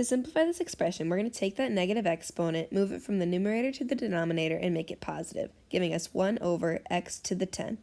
To simplify this expression, we're going to take that negative exponent, move it from the numerator to the denominator, and make it positive, giving us 1 over x to the 10.